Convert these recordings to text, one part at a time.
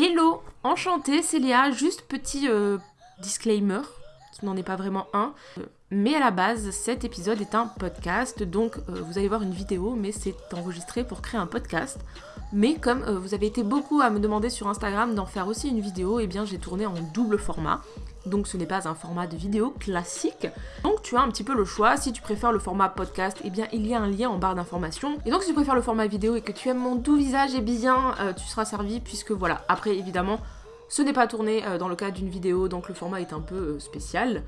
Hello, enchantée, c'est Léa. Juste petit euh, disclaimer, qui n'en est pas vraiment un. Mais à la base, cet épisode est un podcast, donc euh, vous allez voir une vidéo, mais c'est enregistré pour créer un podcast. Mais comme euh, vous avez été beaucoup à me demander sur Instagram d'en faire aussi une vidéo, eh bien j'ai tourné en double format. Donc ce n'est pas un format de vidéo classique. Donc tu as un petit peu le choix. Si tu préfères le format podcast, eh bien il y a un lien en barre d'informations. Et donc si tu préfères le format vidéo et que tu aimes mon doux visage, eh bien euh, tu seras servi puisque voilà. Après évidemment, ce n'est pas tourné euh, dans le cadre d'une vidéo, donc le format est un peu euh, spécial.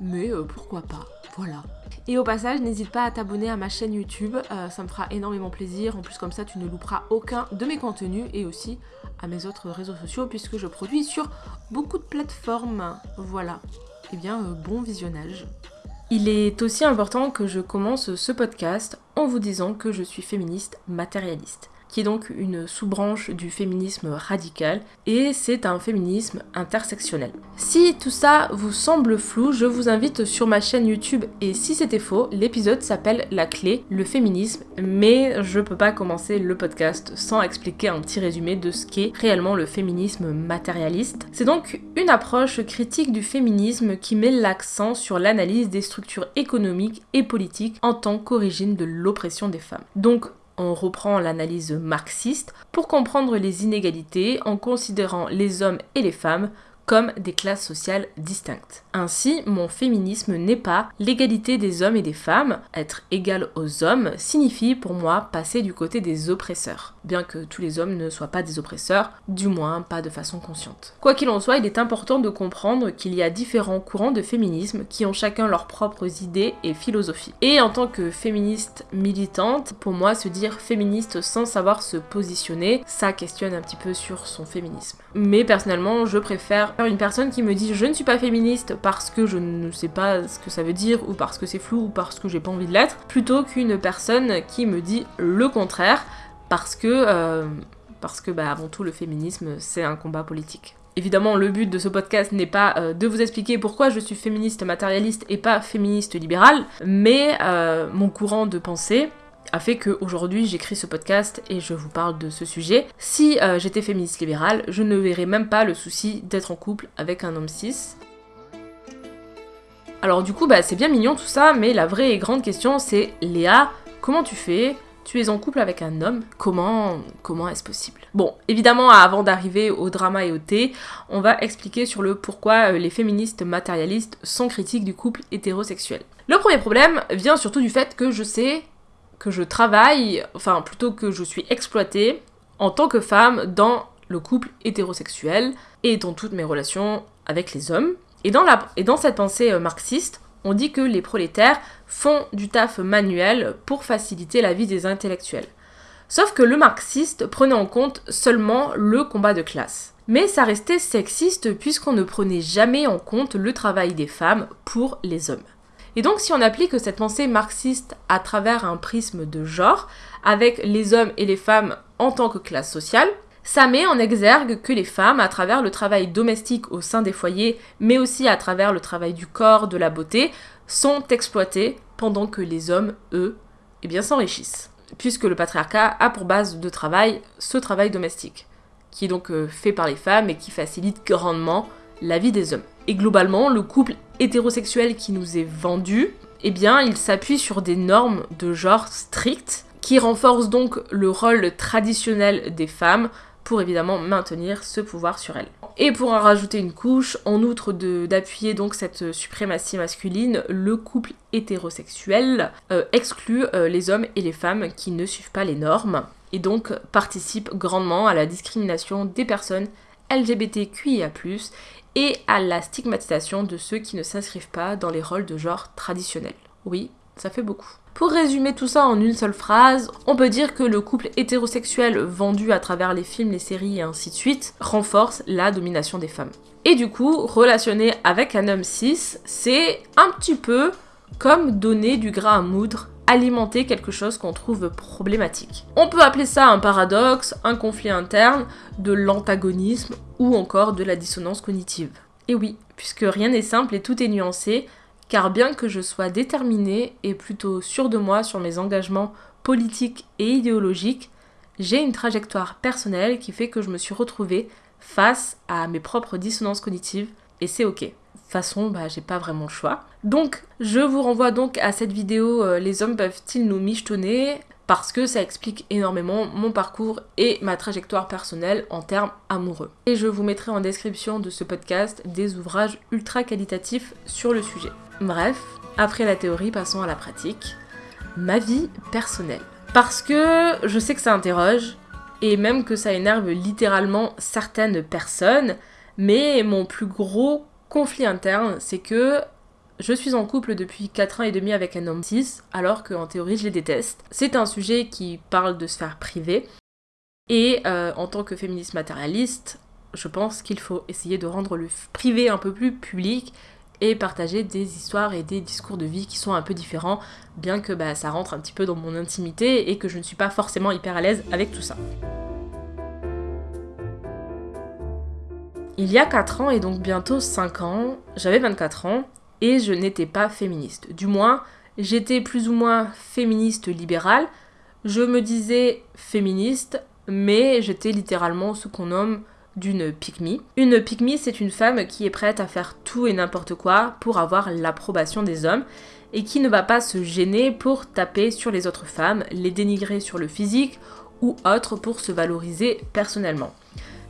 Mais pourquoi pas voilà. Et au passage, n'hésite pas à t'abonner à ma chaîne YouTube, ça me fera énormément plaisir. En plus, comme ça, tu ne louperas aucun de mes contenus et aussi à mes autres réseaux sociaux puisque je produis sur beaucoup de plateformes. Voilà. Eh bien, euh, bon visionnage. Il est aussi important que je commence ce podcast en vous disant que je suis féministe matérialiste qui est donc une sous-branche du féminisme radical, et c'est un féminisme intersectionnel. Si tout ça vous semble flou, je vous invite sur ma chaîne YouTube, et si c'était faux, l'épisode s'appelle La clé, le féminisme, mais je peux pas commencer le podcast sans expliquer un petit résumé de ce qu'est réellement le féminisme matérialiste. C'est donc une approche critique du féminisme qui met l'accent sur l'analyse des structures économiques et politiques en tant qu'origine de l'oppression des femmes. On reprend l'analyse marxiste pour comprendre les inégalités en considérant les hommes et les femmes comme des classes sociales distinctes. Ainsi, mon féminisme n'est pas l'égalité des hommes et des femmes. Être égal aux hommes signifie pour moi passer du côté des oppresseurs. Bien que tous les hommes ne soient pas des oppresseurs, du moins pas de façon consciente. Quoi qu'il en soit, il est important de comprendre qu'il y a différents courants de féminisme qui ont chacun leurs propres idées et philosophies. Et en tant que féministe militante, pour moi, se dire féministe sans savoir se positionner, ça questionne un petit peu sur son féminisme. Mais personnellement, je préfère une personne qui me dit je ne suis pas féministe parce que je ne sais pas ce que ça veut dire ou parce que c'est flou ou parce que j'ai pas envie de l'être, plutôt qu'une personne qui me dit le contraire parce que euh, bah, avant tout le féminisme c'est un combat politique. Évidemment, le but de ce podcast n'est pas euh, de vous expliquer pourquoi je suis féministe matérialiste et pas féministe libérale, mais euh, mon courant de pensée a fait qu'aujourd'hui j'écris ce podcast et je vous parle de ce sujet. Si euh, j'étais féministe libérale, je ne verrais même pas le souci d'être en couple avec un homme cis. Alors du coup, bah, c'est bien mignon tout ça, mais la vraie et grande question c'est Léa, comment tu fais? Tu es en couple avec un homme, comment comment est-ce possible? Bon, évidemment, avant d'arriver au drama et au thé, on va expliquer sur le pourquoi euh, les féministes matérialistes sont critiques du couple hétérosexuel. Le premier problème vient surtout du fait que je sais que je travaille, enfin plutôt que je suis exploitée en tant que femme dans le couple hétérosexuel et dans toutes mes relations avec les hommes. Et dans, la, et dans cette pensée euh, marxiste, on dit que les prolétaires font du taf manuel pour faciliter la vie des intellectuels. Sauf que le marxiste prenait en compte seulement le combat de classe. Mais ça restait sexiste puisqu'on ne prenait jamais en compte le travail des femmes pour les hommes. Et donc si on applique cette pensée marxiste à travers un prisme de genre, avec les hommes et les femmes en tant que classe sociale, ça met en exergue que les femmes, à travers le travail domestique au sein des foyers, mais aussi à travers le travail du corps, de la beauté, sont exploitées pendant que les hommes, eux, eh bien s'enrichissent. Puisque le patriarcat a pour base de travail ce travail domestique, qui est donc euh, fait par les femmes et qui facilite grandement la vie des hommes. Et globalement, le couple hétérosexuel qui nous est vendu, eh bien, il s'appuie sur des normes de genre strictes qui renforcent donc le rôle traditionnel des femmes pour évidemment maintenir ce pouvoir sur elles. Et pour en rajouter une couche, en outre d'appuyer donc cette suprématie masculine, le couple hétérosexuel euh, exclut euh, les hommes et les femmes qui ne suivent pas les normes et donc participe grandement à la discrimination des personnes LGBTQIA+, et à la stigmatisation de ceux qui ne s'inscrivent pas dans les rôles de genre traditionnels. Oui, ça fait beaucoup. Pour résumer tout ça en une seule phrase, on peut dire que le couple hétérosexuel vendu à travers les films, les séries et ainsi de suite renforce la domination des femmes. Et du coup, relationner avec un homme cis, c'est un petit peu comme donner du gras à moudre alimenter quelque chose qu'on trouve problématique. On peut appeler ça un paradoxe, un conflit interne, de l'antagonisme ou encore de la dissonance cognitive. Et oui, puisque rien n'est simple et tout est nuancé, car bien que je sois déterminée et plutôt sûre de moi sur mes engagements politiques et idéologiques, j'ai une trajectoire personnelle qui fait que je me suis retrouvée face à mes propres dissonances cognitives et c'est ok. Façon, bah, j'ai pas vraiment le choix. Donc, je vous renvoie donc à cette vidéo euh, Les hommes peuvent-ils nous michetonner? Parce que ça explique énormément mon parcours et ma trajectoire personnelle en termes amoureux. Et je vous mettrai en description de ce podcast des ouvrages ultra qualitatifs sur le sujet. Bref, après la théorie, passons à la pratique. Ma vie personnelle. Parce que je sais que ça interroge, et même que ça énerve littéralement certaines personnes, mais mon plus gros conflit interne, c'est que je suis en couple depuis 4 ans et demi avec un homme 6, alors qu'en théorie je les déteste. C'est un sujet qui parle de sphère privée, et euh, en tant que féministe matérialiste, je pense qu'il faut essayer de rendre le privé un peu plus public et partager des histoires et des discours de vie qui sont un peu différents, bien que bah, ça rentre un petit peu dans mon intimité et que je ne suis pas forcément hyper à l'aise avec tout ça. Il y a 4 ans et donc bientôt 5 ans, j'avais 24 ans et je n'étais pas féministe. Du moins, j'étais plus ou moins féministe libérale. Je me disais féministe, mais j'étais littéralement ce qu'on nomme d'une pick Une pick c'est une femme qui est prête à faire tout et n'importe quoi pour avoir l'approbation des hommes et qui ne va pas se gêner pour taper sur les autres femmes, les dénigrer sur le physique ou autre pour se valoriser personnellement.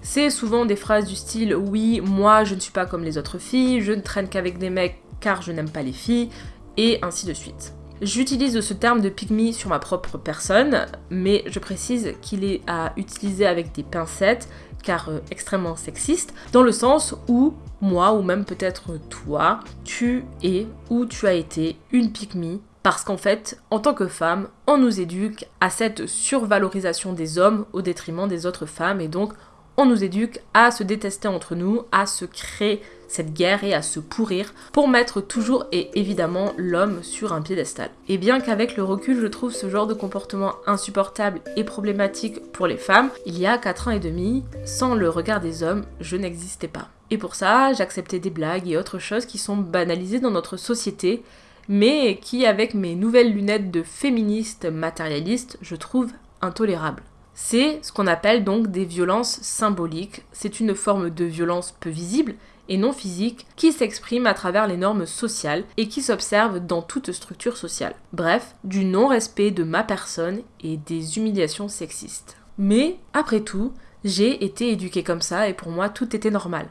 C'est souvent des phrases du style oui, moi je ne suis pas comme les autres filles, je ne traîne qu'avec des mecs car je n'aime pas les filles, et ainsi de suite. J'utilise ce terme de pygmy sur ma propre personne, mais je précise qu'il est à utiliser avec des pincettes, car euh, extrêmement sexiste, dans le sens où moi, ou même peut-être toi, tu es ou tu as été une pygmy, parce qu'en fait, en tant que femme, on nous éduque à cette survalorisation des hommes au détriment des autres femmes, et donc on nous éduque à se détester entre nous, à se créer cette guerre et à se pourrir pour mettre toujours et évidemment l'homme sur un piédestal. Et bien qu'avec le recul je trouve ce genre de comportement insupportable et problématique pour les femmes, il y a 4 ans et demi, sans le regard des hommes, je n'existais pas. Et pour ça, j'acceptais des blagues et autres choses qui sont banalisées dans notre société, mais qui avec mes nouvelles lunettes de féministe matérialiste, je trouve intolérables. C'est ce qu'on appelle donc des violences symboliques. C'est une forme de violence peu visible et non physique qui s'exprime à travers les normes sociales et qui s'observe dans toute structure sociale. Bref, du non-respect de ma personne et des humiliations sexistes. Mais, après tout, j'ai été éduquée comme ça et pour moi tout était normal.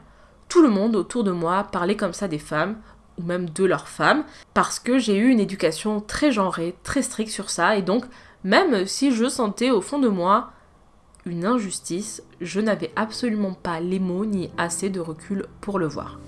Tout le monde autour de moi parlait comme ça des femmes, ou même de leurs femmes, parce que j'ai eu une éducation très genrée, très stricte sur ça, et donc même si je sentais au fond de moi une injustice, je n'avais absolument pas les mots ni assez de recul pour le voir.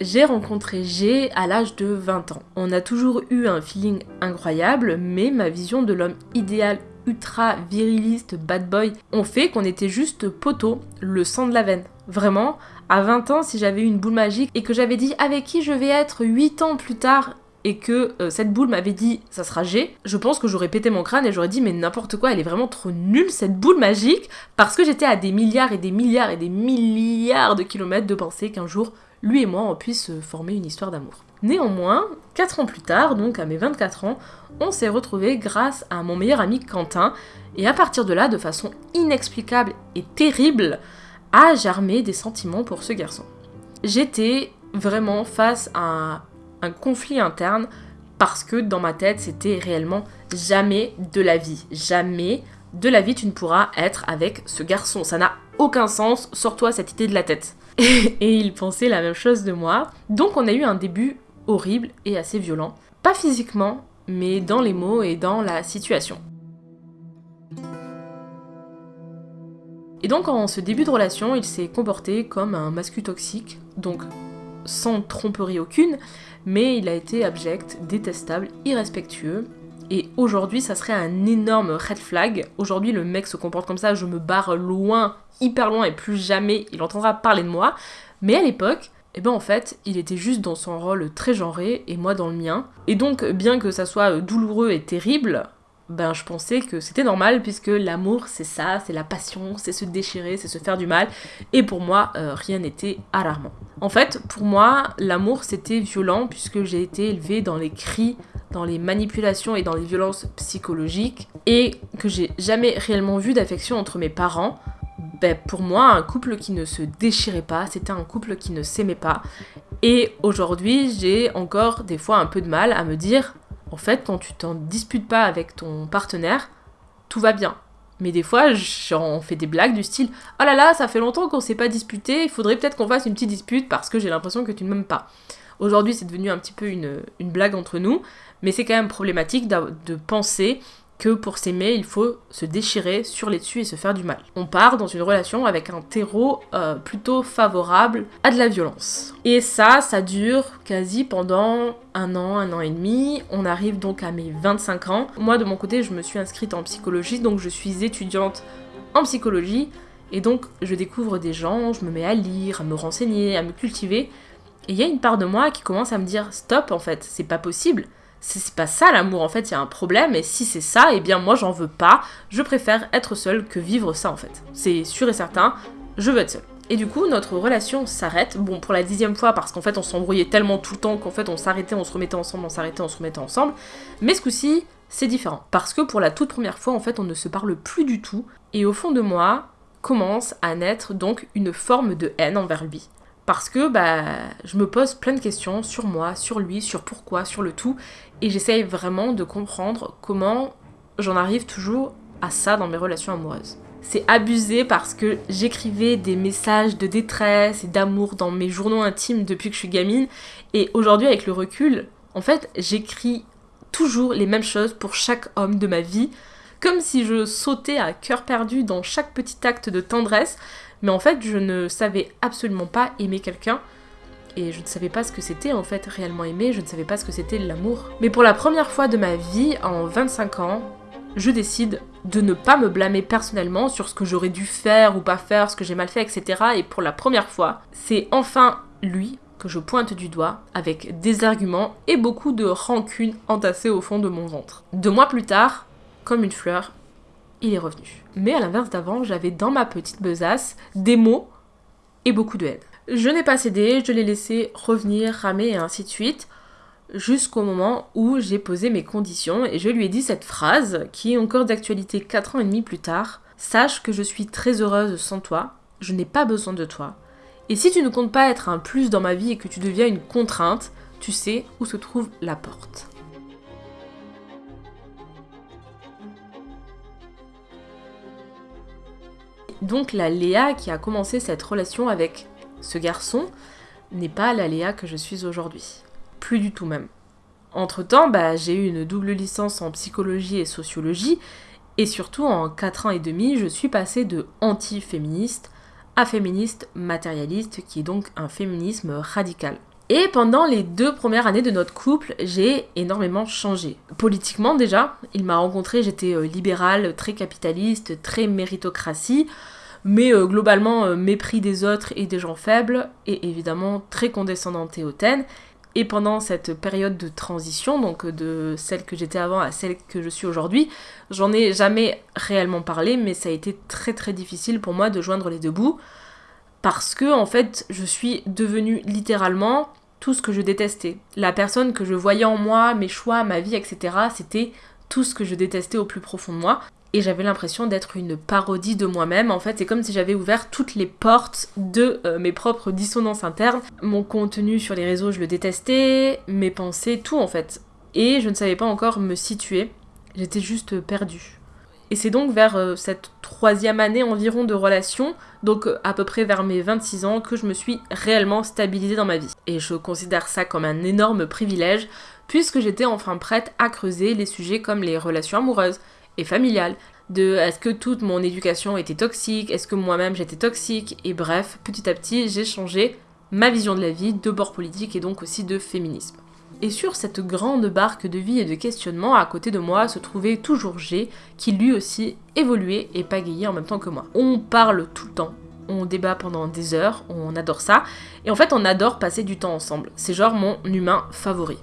J'ai rencontré G à l'âge de 20 ans. On a toujours eu un feeling incroyable, mais ma vision de l'homme idéal ultra viriliste, bad boy, ont fait qu'on était juste poteau, le sang de la veine. Vraiment, à 20 ans, si j'avais eu une boule magique et que j'avais dit avec qui je vais être 8 ans plus tard, et que euh, cette boule m'avait dit ça sera G, je pense que j'aurais pété mon crâne et j'aurais dit mais n'importe quoi, elle est vraiment trop nulle cette boule magique parce que j'étais à des milliards et des milliards et des milliards de kilomètres de penser qu'un jour lui et moi on puisse former une histoire d'amour. Néanmoins, 4 ans plus tard, donc à mes 24 ans, on s'est retrouvés grâce à mon meilleur ami Quentin et à partir de là, de façon inexplicable et terrible, a germé des sentiments pour ce garçon. J'étais vraiment face à un conflit interne parce que dans ma tête, c'était réellement jamais de la vie. Jamais de la vie tu ne pourras être avec ce garçon. Ça n'a aucun sens. Sors-toi cette idée de la tête. Et, il pensait la même chose de moi. Donc on a eu un début horrible et assez violent. Pas physiquement, mais dans les mots et dans la situation. Et donc en ce début de relation, il s'est comporté comme un mascu toxique, donc sans tromperie aucune, mais il a été abject, détestable, irrespectueux. Et aujourd'hui, ça serait un énorme red flag. Aujourd'hui, le mec se comporte comme ça, je me barre loin, hyper loin, et plus jamais il entendra parler de moi. Mais à l'époque, eh ben en fait, il était juste dans son rôle très genré et moi dans le mien. Et donc, bien que ça soit douloureux et terrible, ben je pensais que c'était normal puisque l'amour c'est ça, c'est la passion, c'est se déchirer, c'est se faire du mal. Et pour moi, euh, rien n'était alarmant. En fait, pour moi, l'amour c'était violent puisque j'ai été élevée dans les cris dans les manipulations et dans les violences psychologiques et que j'ai jamais réellement vu d'affection entre mes parents, ben, pour moi, un couple qui ne se déchirait pas, c'était un couple qui ne s'aimait pas. Et aujourd'hui, j'ai encore des fois un peu de mal à me dire, en fait, quand tu t'en disputes pas avec ton partenaire, tout va bien. Mais des fois, j'en fais des blagues du style Oh là là, ça fait longtemps qu'on s'est pas disputé, il faudrait peut-être qu'on fasse une petite dispute parce que j'ai l'impression que tu ne m'aimes pas. Aujourd'hui, c'est devenu un petit peu une, une, blague entre nous, mais c'est quand même problématique de penser que pour s'aimer, il faut se déchirer sur les dessus et se faire du mal. On part dans une relation avec un terreau euh, plutôt favorable à de la violence. Et ça, ça dure quasi pendant un an, un an et demi. On arrive donc à mes 25 ans. Moi, de mon côté, je me suis inscrite en psychologie, donc je suis étudiante en psychologie. Et donc, je découvre des gens, je me mets à lire, à me renseigner, à me cultiver. Et il y a une part de moi qui commence à me dire stop, en fait, c'est pas possible c'est pas ça l'amour, en fait, il y a un problème, et si c'est ça, eh bien moi j'en veux pas, je préfère être seule que vivre ça en fait. C'est sûr et certain, je veux être seule. Et du coup, notre relation s'arrête, bon, pour la dixième fois, parce qu'en fait, on s'embrouillait tellement tout le temps qu'en fait, on s'arrêtait, on se remettait ensemble, on s'arrêtait, on se remettait ensemble. Mais ce coup-ci, c'est différent. Parce que pour la toute première fois, en fait, on ne se parle plus du tout. Et au fond de moi, commence à naître donc une forme de haine envers lui parce que bah, je me pose plein de questions sur moi, sur lui, sur pourquoi, sur le tout, et j'essaye vraiment de comprendre comment j'en arrive toujours à ça dans mes relations amoureuses. C'est abusé parce que j'écrivais des messages de détresse et d'amour dans mes journaux intimes depuis que je suis gamine, et aujourd'hui avec le recul, en fait, j'écris toujours les mêmes choses pour chaque homme de ma vie, comme si je sautais à cœur perdu dans chaque petit acte de tendresse, mais en fait, je ne savais absolument pas aimer quelqu'un. Et je ne savais pas ce que c'était en fait réellement aimer, je ne savais pas ce que c'était l'amour. Mais pour la première fois de ma vie, en 25 ans, je décide de ne pas me blâmer personnellement sur ce que j'aurais dû faire ou pas faire, ce que j'ai mal fait, etc. Et pour la première fois, c'est enfin lui que je pointe du doigt avec des arguments et beaucoup de rancune entassée au fond de mon ventre. Deux mois plus tard, comme une fleur, il est revenu. Mais à l'inverse d'avant, j'avais dans ma petite besace des mots et beaucoup de haine. Je n'ai pas cédé, je l'ai laissé revenir, ramer et ainsi de suite, jusqu'au moment où j'ai posé mes conditions et je lui ai dit cette phrase qui est encore d'actualité 4 ans et demi plus tard. Sache que je suis très heureuse sans toi, je n'ai pas besoin de toi. Et si tu ne comptes pas être un plus dans ma vie et que tu deviens une contrainte, tu sais où se trouve la porte. Donc la Léa qui a commencé cette relation avec ce garçon n'est pas la Léa que je suis aujourd'hui. Plus du tout même. Entre-temps, bah, j'ai eu une double licence en psychologie et sociologie, et surtout en 4 ans et demi, je suis passée de anti-féministe à féministe matérialiste, qui est donc un féminisme radical. Et pendant les deux premières années de notre couple, j'ai énormément changé. Politiquement déjà, il m'a rencontré, j'étais euh, libérale, très capitaliste, très méritocratie, mais euh, globalement euh, mépris des autres et des gens faibles, et évidemment très condescendante et hautaine. Et pendant cette période de transition, donc de celle que j'étais avant à celle que je suis aujourd'hui, j'en ai jamais réellement parlé, mais ça a été très très difficile pour moi de joindre les deux bouts parce que en fait je suis devenue littéralement tout ce que je détestais. La personne que je voyais en moi, mes choix, ma vie, etc., c'était tout ce que je détestais au plus profond de moi. Et j'avais l'impression d'être une parodie de moi-même. En fait, c'est comme si j'avais ouvert toutes les portes de euh, mes propres dissonances internes. Mon contenu sur les réseaux, je le détestais, mes pensées, tout en fait. Et je ne savais pas encore me situer. J'étais juste perdue. Et c'est donc vers euh, cette troisième année environ de relation, donc euh, à peu près vers mes 26 ans, que je me suis réellement stabilisée dans ma vie. Et je considère ça comme un énorme privilège, puisque j'étais enfin prête à creuser les sujets comme les relations amoureuses et familiales, de est-ce que toute mon éducation était toxique, est-ce que moi-même j'étais toxique, et bref, petit à petit j'ai changé ma vision de la vie, de bord politique et donc aussi de féminisme. Et sur cette grande barque de vie et de questionnement, à côté de moi se trouvait toujours G, qui lui aussi évoluait et pagayait en même temps que moi. On parle tout le temps, on débat pendant des heures, on adore ça, et en fait on adore passer du temps ensemble. C'est genre mon humain favori.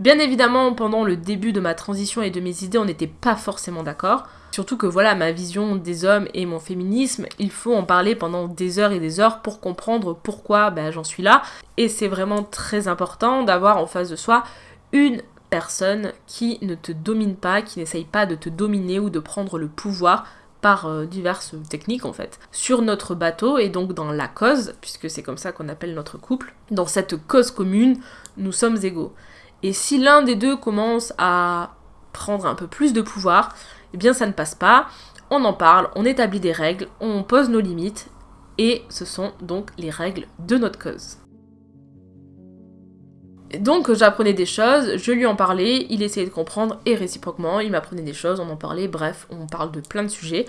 Bien évidemment, pendant le début de ma transition et de mes idées, on n'était pas forcément d'accord. Surtout que voilà, ma vision des hommes et mon féminisme, il faut en parler pendant des heures et des heures pour comprendre pourquoi ben, j'en suis là. Et c'est vraiment très important d'avoir en face de soi une personne qui ne te domine pas, qui n'essaye pas de te dominer ou de prendre le pouvoir par euh, diverses techniques en fait, sur notre bateau et donc dans la cause, puisque c'est comme ça qu'on appelle notre couple, dans cette cause commune, nous sommes égaux. Et si l'un des deux commence à prendre un peu plus de pouvoir, eh bien ça ne passe pas, on en parle, on établit des règles, on pose nos limites, et ce sont donc les règles de notre cause. Donc j'apprenais des choses, je lui en parlais, il essayait de comprendre et réciproquement, il m'apprenait des choses, on en parlait, bref, on parle de plein de sujets.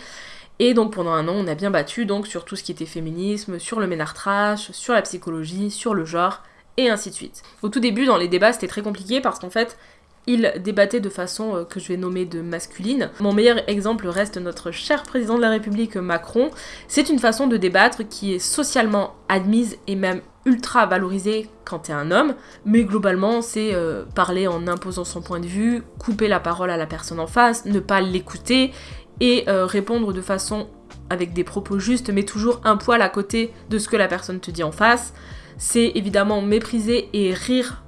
Et donc pendant un an, on a bien battu donc sur tout ce qui était féminisme, sur le ménard trash, sur la psychologie, sur le genre, et ainsi de suite. Au tout début, dans les débats, c'était très compliqué parce qu'en fait, il débattait de façon euh, que je vais nommer de masculine. Mon meilleur exemple reste notre cher président de la République Macron. C'est une façon de débattre qui est socialement admise et même ultra valorisée quand t'es un homme, mais globalement c'est euh, parler en imposant son point de vue, couper la parole à la personne en face, ne pas l'écouter et euh, répondre de façon avec des propos justes mais toujours un poil à côté de ce que la personne te dit en face. C'est évidemment mépriser et rire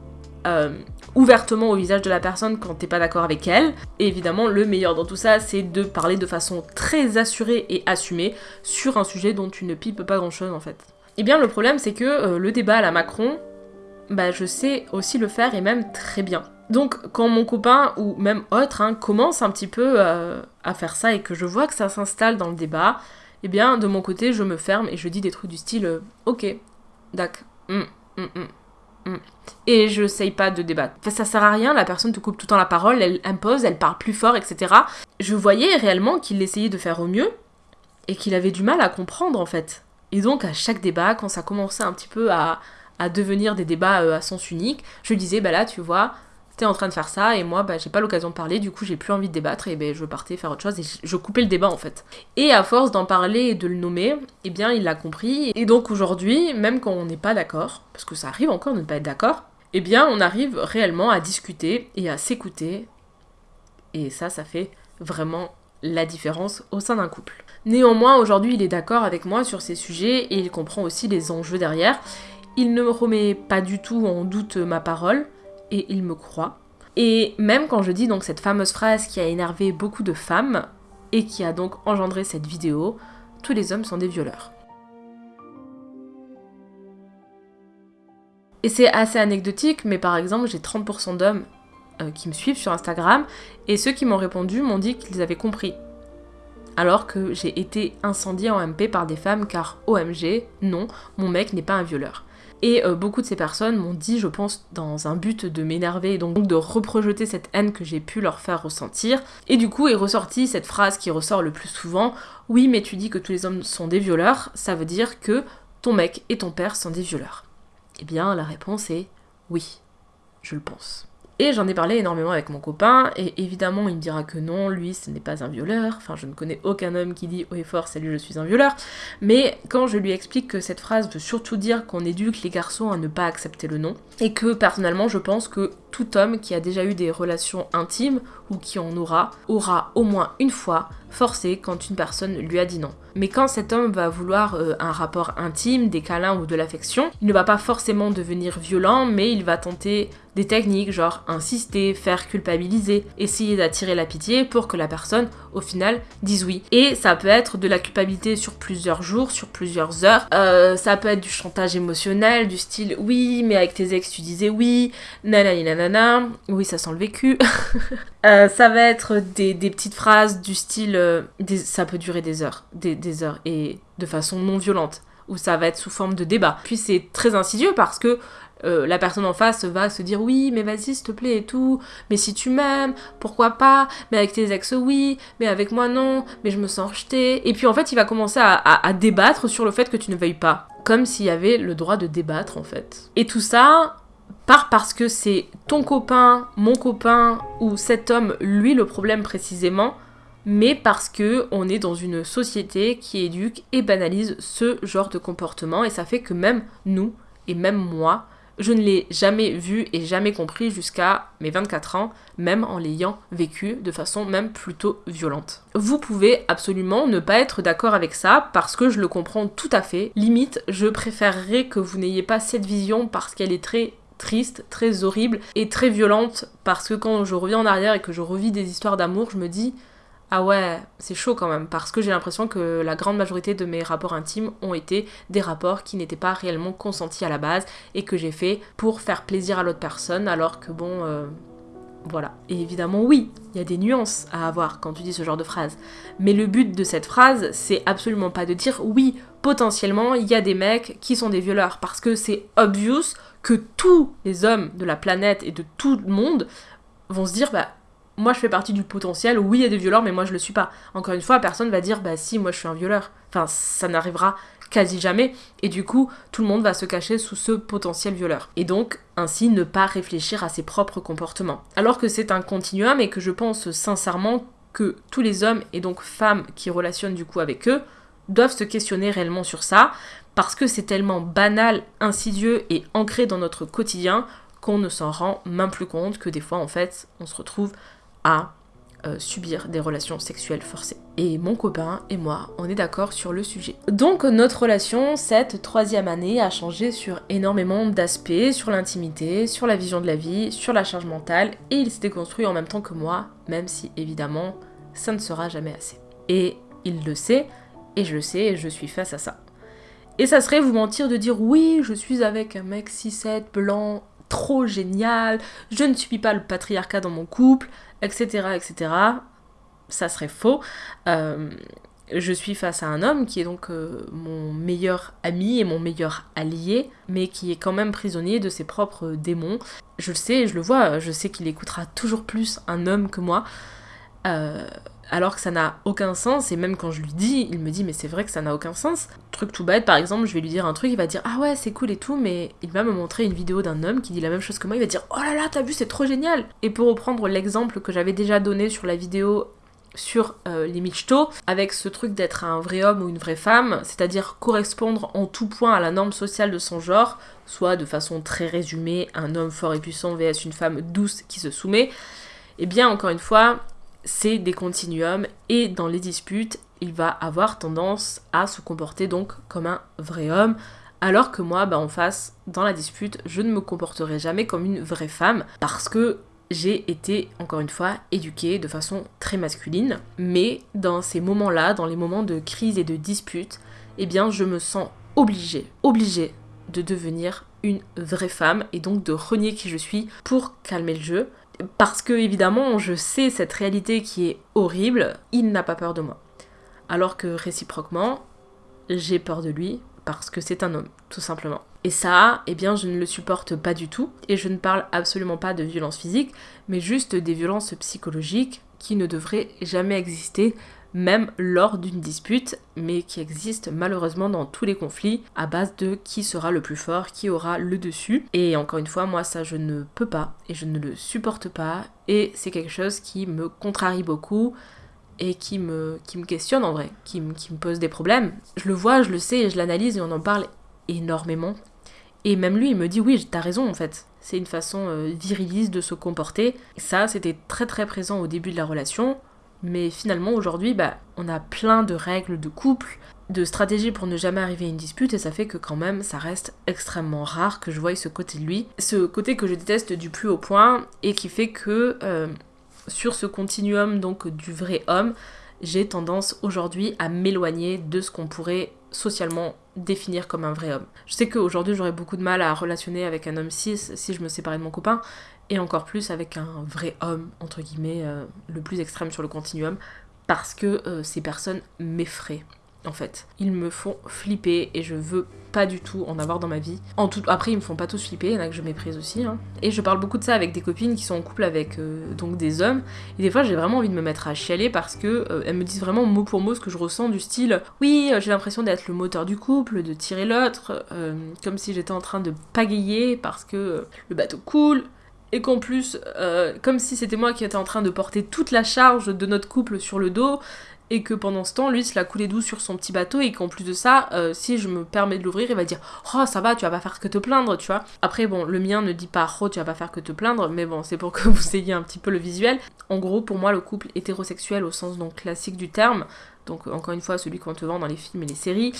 ouvertement au visage de la personne quand t'es pas d'accord avec elle. Et évidemment, le meilleur dans tout ça, c'est de parler de façon très assurée et assumée sur un sujet dont tu ne pipes pas grand chose en fait. Et eh bien, le problème, c'est que euh, le débat à la Macron, bah, je sais aussi le faire et même très bien. Donc, quand mon copain ou même autre hein, commence un petit peu euh, à faire ça et que je vois que ça s'installe dans le débat, eh bien, de mon côté, je me ferme et je dis des trucs du style euh, Ok, d'accord, hum, hum. Mm. Et je sais pas de débattre. Enfin, ça sert à rien, la personne te coupe tout le temps la parole, elle impose, elle parle plus fort, etc. Je voyais réellement qu'il essayait de faire au mieux et qu'il avait du mal à comprendre en fait. Et donc à chaque débat, quand ça commençait un petit peu à, à devenir des débats euh, à sens unique, je disais bah là tu vois, en train de faire ça et moi bah, j'ai pas l'occasion de parler, du coup j'ai plus envie de débattre et ben je partais faire autre chose et je coupais le débat en fait. Et à force d'en parler et de le nommer, eh bien il l'a compris et donc aujourd'hui, même quand on n'est pas d'accord, parce que ça arrive encore de ne pas être d'accord, eh bien on arrive réellement à discuter et à s'écouter et ça ça fait vraiment la différence au sein d'un couple. Néanmoins, aujourd'hui, il est d'accord avec moi sur ces sujets et il comprend aussi les enjeux derrière. Il ne me remet pas du tout en doute ma parole, et il me croit. Et même quand je dis donc cette fameuse phrase qui a énervé beaucoup de femmes et qui a donc engendré cette vidéo, tous les hommes sont des violeurs. Et c'est assez anecdotique, mais par exemple, j'ai 30% d'hommes euh, qui me suivent sur Instagram, et ceux qui m'ont répondu m'ont dit qu'ils avaient compris. Alors que j'ai été incendiée en MP par des femmes, car OMG, non, mon mec n'est pas un violeur. Et euh, beaucoup de ces personnes m'ont dit, je pense, dans un but de m'énerver et donc de reprojeter cette haine que j'ai pu leur faire ressentir. Et du coup est ressortie cette phrase qui ressort le plus souvent Oui, mais tu dis que tous les hommes sont des violeurs, ça veut dire que ton mec et ton père sont des violeurs. Eh bien, la réponse est oui, je le pense. Et j'en ai parlé énormément avec mon copain, et évidemment il me dira que non, lui ce n'est pas un violeur, enfin je ne connais aucun homme qui dit haut et fort salut je suis un violeur, mais quand je lui explique que cette phrase veut surtout dire qu'on éduque les garçons à ne pas accepter le non, et que personnellement je pense que tout homme qui a déjà eu des relations intimes ou qui en aura, aura au moins une fois forcé quand une personne lui a dit non. Mais quand cet homme va vouloir euh, un rapport intime, des câlins ou de l'affection, il ne va pas forcément devenir violent, mais il va tenter des techniques genre insister, faire culpabiliser, essayer d'attirer la pitié pour que la personne au final dise oui. Et ça peut être de la culpabilité sur plusieurs jours, sur plusieurs heures. Euh, ça peut être du chantage émotionnel, du style oui, mais avec tes ex tu disais oui, nanani nanana, oui ça sent le vécu. Euh, ça va être des, petites phrases du style, euh, ça peut durer des heures, des, heures, et de façon non violente, ou ça va être sous forme de débat. Puis c'est très insidieux parce que euh, la personne en face va se dire oui mais vas-y s'il te plaît et tout mais si tu m'aimes pourquoi pas mais avec tes ex oui mais avec moi non mais je me sens rejetée et puis en fait il va commencer à débattre sur le fait que tu ne veuilles pas comme s'il y avait le droit de débattre en fait et tout ça part parce que c'est ton copain, mon copain ou cet homme, lui le problème précisément, mais parce que on est dans une société qui éduque et banalise ce genre de comportement et ça fait que même nous et même moi, je ne l'ai jamais vu et jamais compris jusqu'à mes 24 ans, même en l'ayant vécu de façon même plutôt violente. Vous pouvez absolument ne pas être d'accord avec ça parce que je le comprends tout à fait. Limite, je préférerais que vous n'ayez pas cette vision parce qu'elle est très triste, très horrible et très violente parce que quand je reviens en arrière et que je revis des histoires d'amour, je me dis ah ouais, c'est chaud quand même, parce que j'ai l'impression que la grande majorité de mes rapports intimes ont été des rapports qui n'étaient pas réellement consentis à la base et que j'ai fait pour faire plaisir à l'autre personne, alors que bon, euh, voilà. Et évidemment, oui, il y a des nuances à avoir quand tu dis ce genre de phrase. Mais le but de cette phrase, c'est absolument pas de dire oui, potentiellement, il y a des mecs qui sont des violeurs, parce que c'est obvious que tous les hommes de la planète et de tout le monde vont se dire bah moi je fais partie du potentiel, oui il y a des violeurs mais moi je le suis pas. Encore une fois, personne va dire bah si moi je suis un violeur. Enfin ça n'arrivera quasi jamais et du coup tout le monde va se cacher sous ce potentiel violeur. Et donc ainsi ne pas réfléchir à ses propres comportements. Alors que c'est un continuum et que je pense sincèrement que tous les hommes et donc femmes qui relationnent du coup avec eux doivent se questionner réellement sur ça parce que c'est tellement banal, insidieux et ancré dans notre quotidien qu'on ne s'en rend même plus compte que des fois en fait on se retrouve à euh, subir des relations sexuelles forcées. Et mon copain et moi, on est d'accord sur le sujet. Donc notre relation, cette troisième année, a changé sur énormément d'aspects, sur l'intimité, sur la vision de la vie, sur la charge mentale, et il s'est déconstruit en même temps que moi, même si évidemment, ça ne sera jamais assez. Et il le sait, et je le sais, et je suis face à ça. Et ça serait vous mentir de dire oui, je suis avec un mec 6-7 blanc, trop génial, je ne subis pas le patriarcat dans mon couple, etc. etc. Ça serait faux. Euh, je suis face à un homme qui est donc euh, mon meilleur ami et mon meilleur allié, mais qui est quand même prisonnier de ses propres démons. Je le sais, je le vois, je sais qu'il écoutera toujours plus un homme que moi. Euh, alors que ça n'a aucun sens, et même quand je lui dis, il me dit mais c'est vrai que ça n'a aucun sens. Truc tout bête, par exemple, je vais lui dire un truc, il va dire ah ouais c'est cool et tout, mais il va me montrer une vidéo d'un homme qui dit la même chose que moi, il va dire oh là là t'as vu c'est trop génial. Et pour reprendre l'exemple que j'avais déjà donné sur la vidéo sur euh, les michto, avec ce truc d'être un vrai homme ou une vraie femme, c'est-à-dire correspondre en tout point à la norme sociale de son genre, soit de façon très résumée, un homme fort et puissant vs une femme douce qui se soumet, et eh bien encore une fois, c'est des continuums et dans les disputes, il va avoir tendance à se comporter donc comme un vrai homme, alors que moi, bah, en face, dans la dispute, je ne me comporterai jamais comme une vraie femme parce que j'ai été, encore une fois, éduquée de façon très masculine. Mais dans ces moments-là, dans les moments de crise et de dispute, eh bien, je me sens obligée, obligée de devenir une vraie femme et donc de renier qui je suis pour calmer le jeu parce que évidemment je sais cette réalité qui est horrible, il n'a pas peur de moi. Alors que réciproquement, j'ai peur de lui parce que c'est un homme, tout simplement. Et ça, eh bien, je ne le supporte pas du tout. Et je ne parle absolument pas de violence physique, mais juste des violences psychologiques qui ne devraient jamais exister même lors d'une dispute, mais qui existe malheureusement dans tous les conflits à base de qui sera le plus fort, qui aura le dessus. Et encore une fois, moi ça je ne peux pas et je ne le supporte pas et c'est quelque chose qui me contrarie beaucoup et qui me, qui me questionne en vrai, qui, me, qui me pose des problèmes. Je le vois, je le sais je l'analyse et on en parle énormément. Et même lui, il me dit oui, t'as raison en fait. C'est une façon euh, viriliste de se comporter. Ça, c'était très très présent au début de la relation. Mais finalement, aujourd'hui, bah, on a plein de règles de couple, de stratégies pour ne jamais arriver à une dispute, et ça fait que quand même, ça reste extrêmement rare que je voie ce côté de lui. Ce côté que je déteste du plus haut point, et qui fait que euh, sur ce continuum donc du vrai homme, j'ai tendance aujourd'hui à m'éloigner de ce qu'on pourrait socialement définir comme un vrai homme. Je sais qu'aujourd'hui j'aurais beaucoup de mal à relationner avec un homme cis si je me séparais de mon copain, et encore plus avec un vrai homme, entre guillemets, euh, le plus extrême sur le continuum, parce que euh, ces personnes m'effraient. En fait, ils me font flipper et je veux pas du tout en avoir dans ma vie. En tout... Après, ils me font pas tous flipper, il y en a que je méprise aussi. Hein. Et je parle beaucoup de ça avec des copines qui sont en couple avec euh, donc des hommes. Et des fois, j'ai vraiment envie de me mettre à chialer parce que elles me disent vraiment mot pour mot ce que je ressens du style Oui, j'ai l'impression d'être le moteur du couple, de tirer l'autre, comme si j'étais en train de pagayer parce que le bateau coule et qu'en plus, euh, comme si c'était moi qui étais en train de porter toute la charge de notre couple sur le dos, et que pendant ce temps, lui, se l'a coulé doux sur son petit bateau, et qu'en plus de ça, euh, si je me permets de l'ouvrir, il va dire Oh, ça va, tu vas pas faire que te plaindre, tu vois. Après, bon, le mien ne dit pas Oh, tu vas pas faire que te plaindre, mais bon, c'est pour que vous ayez un petit peu le visuel. En gros, pour moi, le couple hétérosexuel au sens donc classique du terme, donc encore une fois, celui qu'on te vend dans les films et les séries,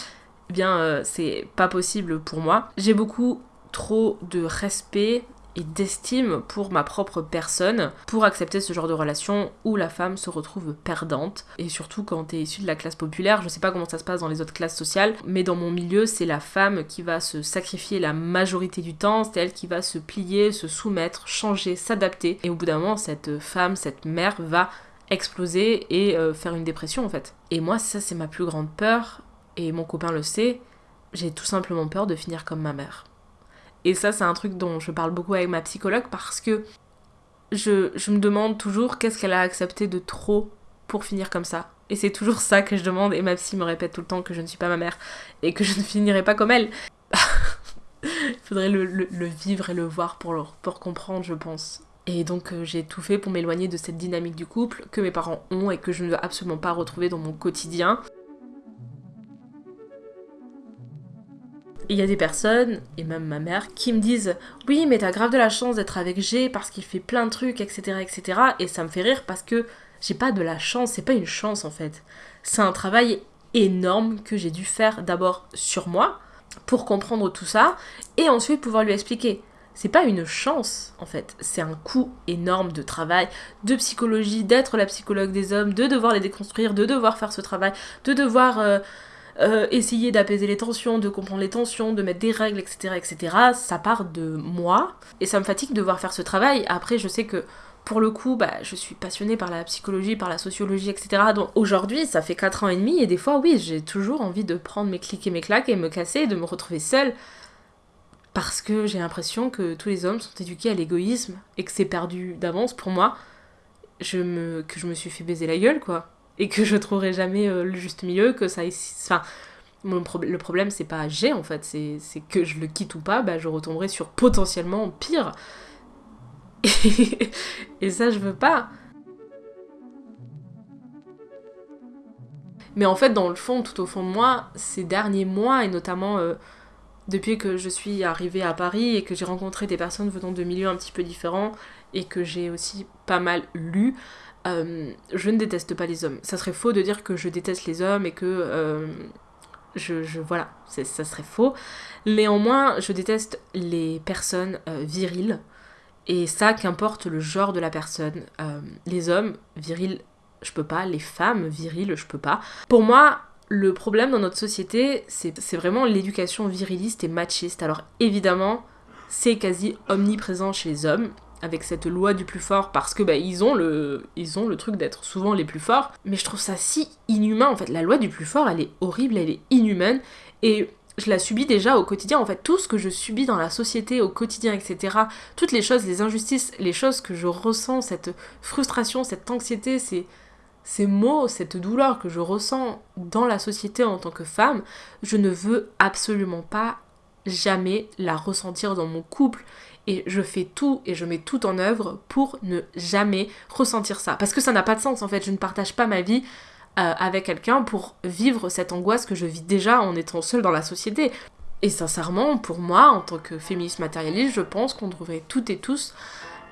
eh bien, euh, c'est pas possible pour moi. J'ai beaucoup trop de respect et d'estime pour ma propre personne pour accepter ce genre de relation où la femme se retrouve perdante. Et surtout quand t'es issu de la classe populaire, je sais pas comment ça se passe dans les autres classes sociales, mais dans mon milieu, c'est la femme qui va se sacrifier la majorité du temps, c'est elle qui va se plier, se soumettre, changer, s'adapter. Et au bout d'un moment, cette femme, cette mère va exploser et euh, faire une dépression en fait. Et moi, ça c'est ma plus grande peur, et mon copain le sait, j'ai tout simplement peur de finir comme ma mère. Et ça, c'est un truc dont je parle beaucoup avec ma psychologue parce que je, me demande toujours qu'est-ce qu'elle a accepté de trop pour finir comme ça. Et c'est toujours ça que je demande, et ma psy me répète tout le temps que je ne suis pas ma mère et que je ne finirai pas comme elle. Il faudrait le, vivre et le voir pour, comprendre, je pense. Et donc euh, j'ai tout fait pour m'éloigner de cette dynamique du couple que mes parents ont et que je ne veux absolument pas retrouver dans mon quotidien. Il y a des personnes, et même ma mère, qui me disent Oui, mais t'as grave de la chance d'être avec G parce qu'il fait plein de trucs, etc., etc. Et ça me fait rire parce que j'ai pas de la chance, c'est pas une chance en fait. C'est un travail énorme que j'ai dû faire d'abord sur moi pour comprendre tout ça et ensuite pouvoir lui expliquer. C'est pas une chance en fait, c'est un coût énorme de travail, de psychologie, d'être la psychologue des hommes, de devoir les déconstruire, de devoir faire ce travail, de devoir. Euh, euh, essayer d'apaiser les tensions, de comprendre les tensions, de mettre des règles, etc., etc. Ça part de moi et ça me fatigue de devoir faire ce travail. Après, je sais que pour le coup, bah, je suis passionnée par la psychologie, par la sociologie, etc. Donc aujourd'hui, ça fait 4 ans et demi et des fois, oui, j'ai toujours envie de prendre mes clics et mes claques et me casser de me retrouver seule parce que j'ai l'impression que tous les hommes sont éduqués à l'égoïsme et que c'est perdu d'avance pour moi. Je me, que je me suis fait baiser la gueule, quoi et que je trouverai jamais euh, le juste milieu, que ça... Enfin, le problème, c'est pas j'ai en fait, c'est que je le quitte ou pas, bah, je retomberai sur potentiellement pire. Et, ça, je veux pas. Mais en fait, dans le fond, tout au fond de moi, ces derniers mois, et notamment euh, depuis que je suis arrivée à Paris et que j'ai rencontré des personnes venant de milieux un petit peu différents, et que j'ai aussi pas mal lu, euh, je ne déteste pas les hommes. Ça serait faux de dire que je déteste les hommes et que euh, je, voilà, ça serait faux. Néanmoins, je déteste les personnes euh, viriles. Et ça, qu'importe le genre de la personne. les hommes virils, je peux pas. Les femmes viriles, je peux pas. Pour moi, le problème dans notre société, c'est vraiment l'éducation viriliste et machiste. Alors évidemment, c'est quasi omniprésent chez les hommes avec cette loi du plus fort parce que bah, ont le ils le truc d'être souvent les plus forts. Mais je trouve ça si inhumain en fait. La loi du plus fort elle est horrible elle est inhumaine. Et je la subis déjà au quotidien en fait. Tout ce que je subis dans la société au quotidien etc toutes les choses les injustices les choses que je ressens cette frustration cette anxiété ces ces mots cette douleur que je ressens dans la société en tant que femme je ne veux absolument pas jamais la ressentir dans mon couple et je fais tout et je mets tout en œuvre pour ne jamais ressentir ça. Parce que ça n'a pas de sens en fait, je ne partage pas ma vie euh, avec quelqu'un pour vivre cette angoisse que je vis déjà en étant seule dans la société. Et sincèrement, pour moi, en tant que féministe matérialiste, je pense qu'on devrait toutes et tous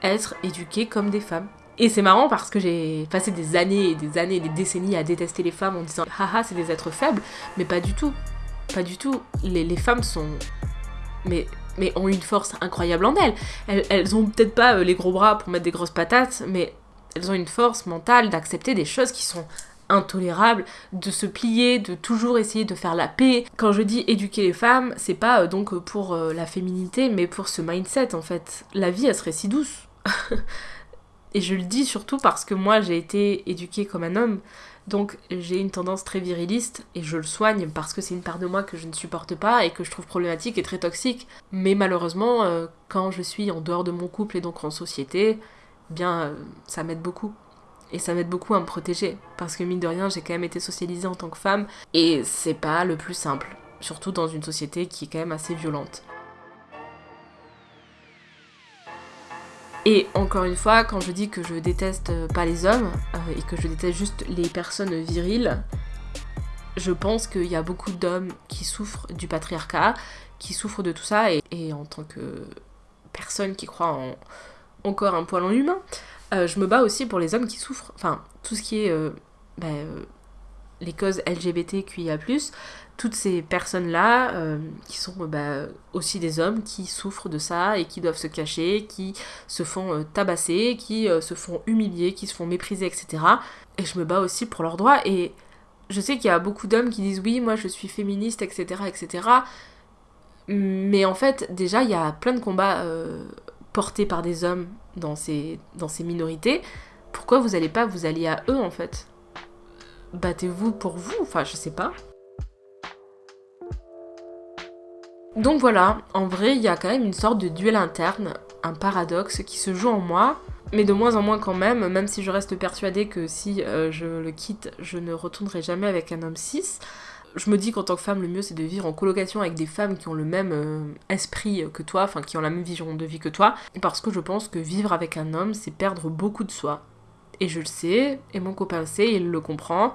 être éduqués comme des femmes. Et c'est marrant parce que j'ai passé des années et des années et des décennies à détester les femmes en disant haha c'est des êtres faibles, mais pas du tout. Pas du tout. Les, femmes sont mais mais ont une force incroyable en elles. Elles, ont peut-être pas euh, les gros bras pour mettre des grosses patates, mais elles ont une force mentale d'accepter des choses qui sont intolérables, de se plier, de toujours essayer de faire la paix. Quand je dis éduquer les femmes, c'est pas euh, donc pour euh, la féminité, mais pour ce mindset en fait. La vie, elle serait si douce. Et je le dis surtout parce que moi, j'ai été éduquée comme un homme. Donc j'ai une tendance très viriliste et je le soigne parce que c'est une part de moi que je ne supporte pas et que je trouve problématique et très toxique. Mais malheureusement, euh, quand je suis en dehors de mon couple et donc en société, eh bien euh, ça m'aide beaucoup. Et ça m'aide beaucoup à me protéger. Parce que mine de rien, j'ai quand même été socialisée en tant que femme et c'est pas le plus simple. Surtout dans une société qui est quand même assez violente. Et encore une fois, quand je dis que je déteste pas les hommes euh, et que je déteste juste les personnes viriles, je pense qu'il y a beaucoup d'hommes qui souffrent du patriarcat, qui souffrent de tout ça, et, en tant que personne qui croit en encore un poil en humain, euh, je me bats aussi pour les hommes qui souffrent. Enfin, tout ce qui est euh, ben, les causes LGBTQIA+, toutes ces personnes-là, euh, qui sont bah, aussi des hommes qui souffrent de ça et qui doivent se cacher, qui se font euh, tabasser, qui euh, se font humilier, qui se font mépriser, etc. Et je me bats aussi pour leurs droits. Et je sais qu'il y a beaucoup d'hommes qui disent oui, moi je suis féministe, etc., etc. Mais en fait, déjà, il y a plein de combats portés par des hommes dans ces, dans ces minorités. Pourquoi vous n'allez pas vous allier à eux, en fait? Battez-vous pour vous, enfin, je sais pas. Donc voilà, en vrai, il y a quand même une sorte de duel interne, un paradoxe qui se joue en moi, mais de moins en moins quand même, même si je reste persuadée que si euh, je le quitte, je ne retournerai jamais avec un homme cis. Je me dis qu'en tant que femme, le mieux c'est de vivre en colocation avec des femmes qui ont le même euh, esprit que toi, enfin qui ont la même vision de vie que toi, parce que je pense que vivre avec un homme, c'est perdre beaucoup de soi. Et je le sais, et mon copain le sait, il le comprend,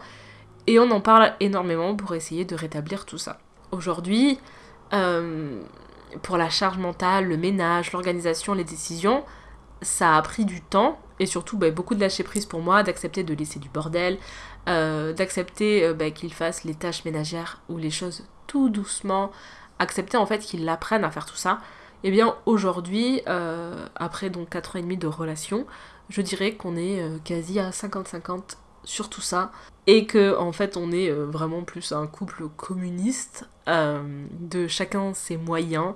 et on en parle énormément pour essayer de rétablir tout ça. Aujourd'hui, euh, pour la charge mentale, le ménage, l'organisation, les décisions, ça a pris du temps et surtout bah, beaucoup de lâcher prise pour moi, d'accepter de laisser du bordel, euh, d'accepter euh, bah, qu'il fasse les tâches ménagères ou les choses tout doucement, accepter en fait qu'il apprenne à faire tout ça. Et eh bien aujourd'hui, après donc 4 ans et demi de relation, je dirais qu'on est quasi à 50-50 sur tout ça et que en fait on est euh, vraiment plus un couple communiste euh, de chacun ses moyens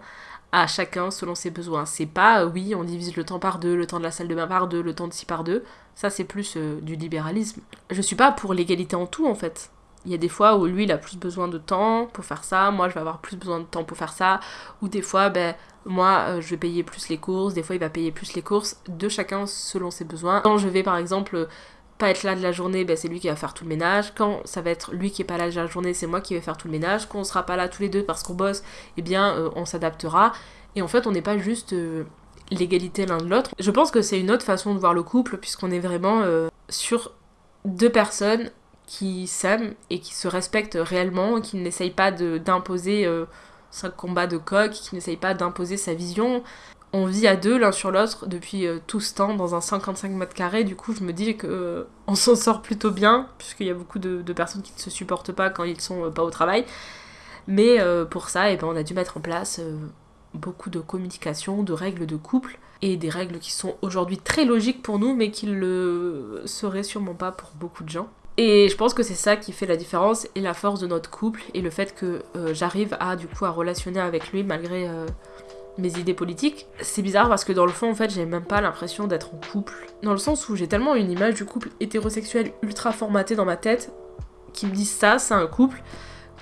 à chacun selon ses besoins. C'est pas euh, oui on divise le temps par deux, le temps de la salle de bain par deux, le temps de ci par deux. Ça c'est plus du libéralisme. Je suis pas pour l'égalité en tout en fait. Il y a des fois où lui il a plus besoin de temps pour faire ça, moi je vais avoir plus besoin de temps pour faire ça, ou des fois ben moi je vais payer plus les courses, des fois il va payer plus les courses, de chacun selon ses besoins. Quand je vais par exemple pas être là de la journée, ben c'est lui qui va faire tout le ménage. Quand ça va être lui qui est pas là de la journée, c'est moi qui vais faire tout le ménage. Quand on sera pas là tous les deux parce qu'on bosse, eh bien euh, on s'adaptera. Et en fait, on n'est pas juste euh, l'égalité l'un de l'autre. Je pense que c'est une autre façon de voir le couple puisqu'on est vraiment euh, sur deux personnes qui s'aiment et qui se respectent réellement, qui n'essayent pas d'imposer un combat de coq, qui n'essayent pas d'imposer sa vision on vit à deux l'un sur l'autre depuis euh, tout ce temps dans un 55 mètres carrés. Du coup, je me dis que euh, on s'en sort plutôt bien, puisqu'il y a beaucoup de, personnes qui ne se supportent pas quand ils sont euh, pas au travail. Mais pour ça, eh ben, on a dû mettre en place beaucoup de communication, de règles de couple, et des règles qui sont aujourd'hui très logiques pour nous, mais qui le seraient sûrement pas pour beaucoup de gens. Et je pense que c'est ça qui fait la différence et la force de notre couple, et le fait que j'arrive à du coup à relationner avec lui malgré mes idées politiques. C'est bizarre parce que dans le fond, en fait, j'ai même pas l'impression d'être en couple. Dans le sens où j'ai tellement une image du couple hétérosexuel ultra formatée dans ma tête qui me dit ça, c'est un couple,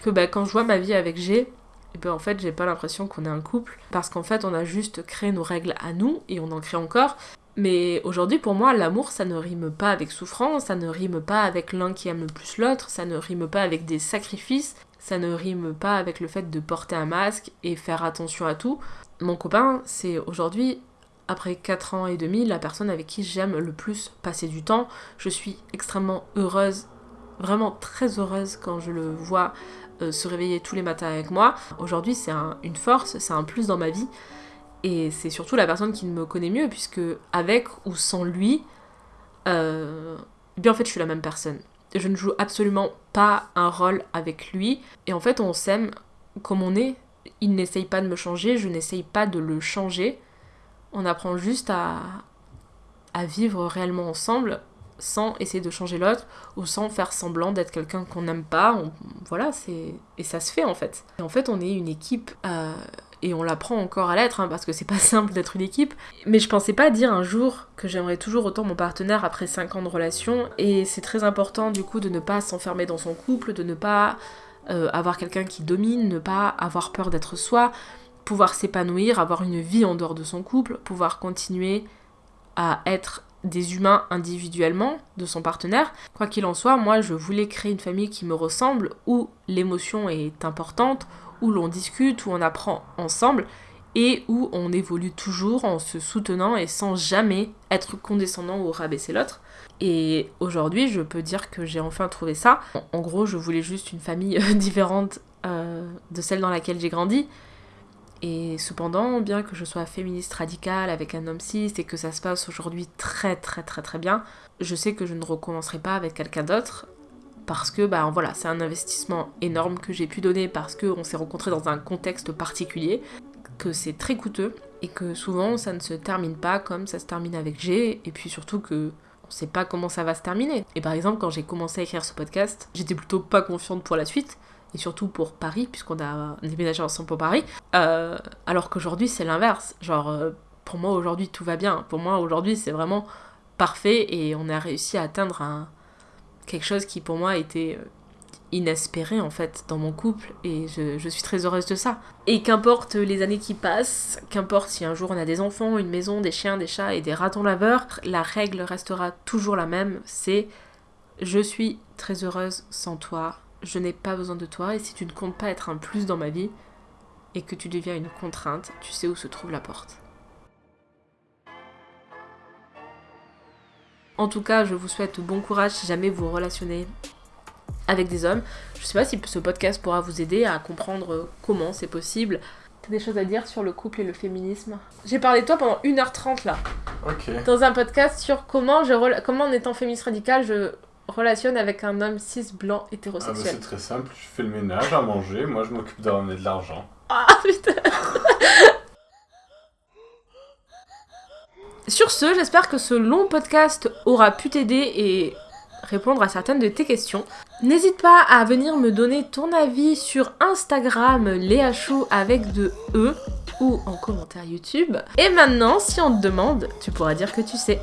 que bah, quand je vois ma vie avec G, et eh ben, en fait, j'ai pas l'impression qu'on est un couple. Parce qu'en fait, on a juste créé nos règles à nous et on en crée encore. Mais aujourd'hui, pour moi, l'amour, ça ne rime pas avec souffrance, ça ne rime pas avec l'un qui aime le plus l'autre, ça ne rime pas avec des sacrifices, ça ne rime pas avec le fait de porter un masque et faire attention à tout. Mon copain, c'est aujourd'hui, après 4 ans et demi, la personne avec qui j'aime le plus passer du temps. Je suis extrêmement heureuse, vraiment très heureuse quand je le vois euh, se réveiller tous les matins avec moi. Aujourd'hui, c'est une force, c'est un plus dans ma vie. Et c'est surtout la personne qui me connaît mieux, puisque avec ou sans lui, euh, bien en fait, je suis la même personne. Je ne joue absolument pas un rôle avec lui. Et en fait, on s'aime comme on est il n'essaye pas de me changer, je n'essaye pas de le changer. On apprend juste à, à vivre réellement ensemble sans essayer de changer l'autre ou sans faire semblant d'être quelqu'un qu'on n'aime pas. voilà, c'est et ça se fait en fait. Et en fait, on est une équipe euh, et on l'apprend encore à l'être hein, parce que c'est pas simple d'être une équipe. Mais je pensais pas dire un jour que j'aimerais toujours autant mon partenaire après 5 ans de relation et c'est très important du coup de ne pas s'enfermer dans son couple, de ne pas euh, avoir quelqu'un qui domine, ne pas avoir peur d'être soi, pouvoir s'épanouir, avoir une vie en dehors de son couple, pouvoir continuer à être des humains individuellement de son partenaire. Quoi qu'il en soit, moi je voulais créer une famille qui me ressemble, où l'émotion est importante, où l'on discute, où on apprend ensemble et où on évolue toujours en se soutenant et sans jamais être condescendant ou rabaisser l'autre. Et aujourd'hui, je peux dire que j'ai enfin trouvé ça. En gros, je voulais juste une famille différente euh, de celle dans laquelle j'ai grandi. Et cependant, bien que je sois féministe radicale avec un homme cis et que ça se passe aujourd'hui très très très très bien, je sais que je ne recommencerai pas avec quelqu'un d'autre. Parce que bah voilà, c'est un investissement énorme que j'ai pu donner parce qu'on s'est rencontrés dans un contexte particulier, que c'est très coûteux et que souvent ça ne se termine pas comme ça se termine avec G et puis surtout que on sait pas comment ça va se terminer. Et par exemple, quand j'ai commencé à écrire ce podcast, j'étais plutôt pas confiante pour la suite et surtout pour Paris, puisqu'on a déménagé ensemble pour Paris, euh, alors qu'aujourd'hui c'est l'inverse. Genre, euh, pour moi aujourd'hui tout va bien. Pour moi aujourd'hui c'est vraiment parfait et on a réussi à atteindre un, quelque chose qui pour moi était euh, inespéré en fait dans mon couple et je, suis très heureuse de ça. Et qu'importe les années qui passent, qu'importe si un jour on a des enfants, une maison, des chiens, des chats et des ratons laveurs, la règle restera toujours la même, c'est je suis très heureuse sans toi, je n'ai pas besoin de toi et si tu ne comptes pas être un plus dans ma vie et que tu deviens une contrainte, tu sais où se trouve la porte. En tout cas, je vous souhaite bon courage si jamais vous relationnez avec des hommes. Je sais pas si ce podcast pourra vous aider à comprendre comment c'est possible. T'as des choses à dire sur le couple et le féminisme? J'ai parlé de toi pendant 1h30 là. Ok. Dans un podcast sur comment, je comment en étant féministe radical, je relationne avec un homme cis blanc Ah bah hétérosexuel. c'est très simple, je fais le ménage, à manger, moi je m'occupe de ramener de l'argent. Ah putain Sur ce, j'espère que ce long podcast aura pu t'aider et répondre à certaines de tes questions. N'hésite pas à venir me donner ton avis sur Instagram Léa Chou avec de E ou en commentaire YouTube. Et maintenant, si on te demande, tu pourras dire que tu sais.